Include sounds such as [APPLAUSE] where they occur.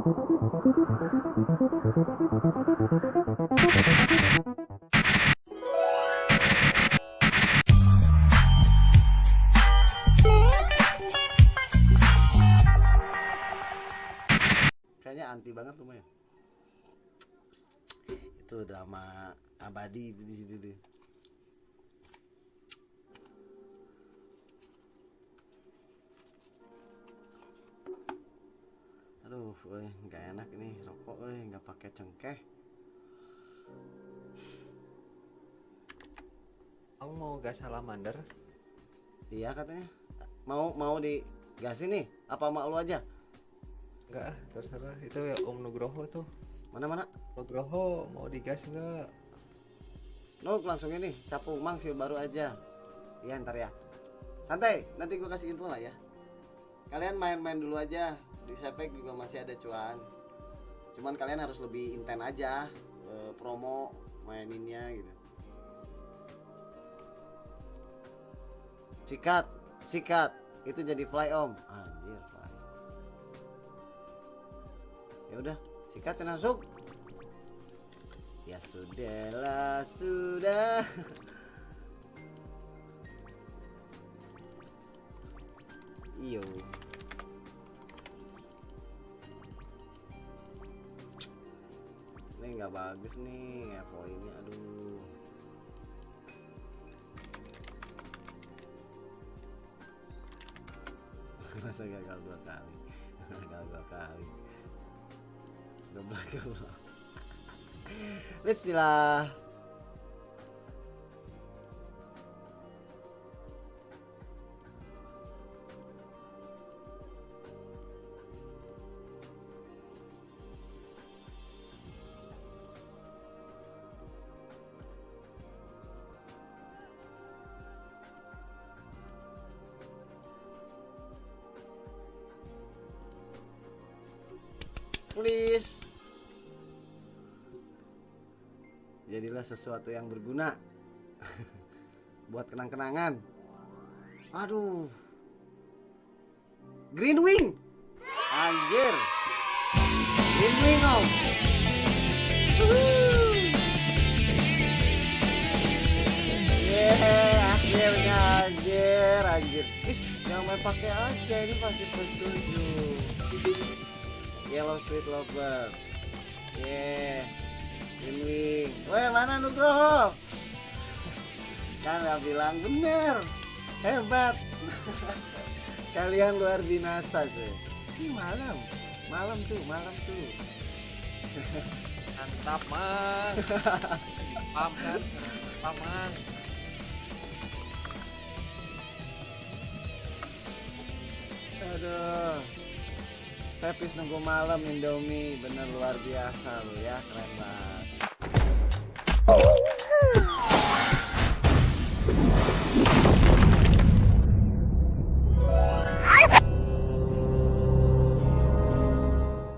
kayaknya anti banget lumayan itu drama abadi di situ tuh aduh weh nggak enak ini rokok weh nggak pakai cengkeh. Kamu mau gas salamander? iya katanya. Mau mau di gas ini apa mak lu aja? Enggak, ah, terserah. Itu ya Om Nugroho tuh. mana mana Nugroho mau digas enggak? Nuk langsung ini capu mang sih baru aja. Iya ntar ya. Santai nanti gue kasih info lah ya. Kalian main-main dulu aja di sepek juga masih ada cuan. Cuman kalian harus lebih inten aja eh, promo maininnya gitu. Sikat sikat. Itu jadi fly om. Anjir fly. Ya udah sikat cina masuk. Ya sudahlah sudah. [LAUGHS] Iyo nggak bagus nih ya poinnya aduh. [LAUGHS] Masa gagal dua kali? [LAUGHS] Gagal dua kali. Goblok goblok [LAUGHS] Bismillah Please Jadilah sesuatu yang berguna [LAUGHS] Buat kenang-kenangan Aduh Green Wing Anjir Green Wing om. Yeah, akhirnya anjir, anjir. Is, jangan main pakai aja ini masih petunjuk. Yellow Street Lover. Yeah. Wing. Weh, mana Nugroho? Kan bilang bener. Hebat. [LAUGHS] Kalian luar binasa cuy. Ini malam. Malam tuh, malam tuh. [LAUGHS] Mantap, Mang. [LAUGHS] Pam kan? Pam, Mang. Aduh. Saya pis nunggu malam Indomie bener luar biasa lu ya keren banget.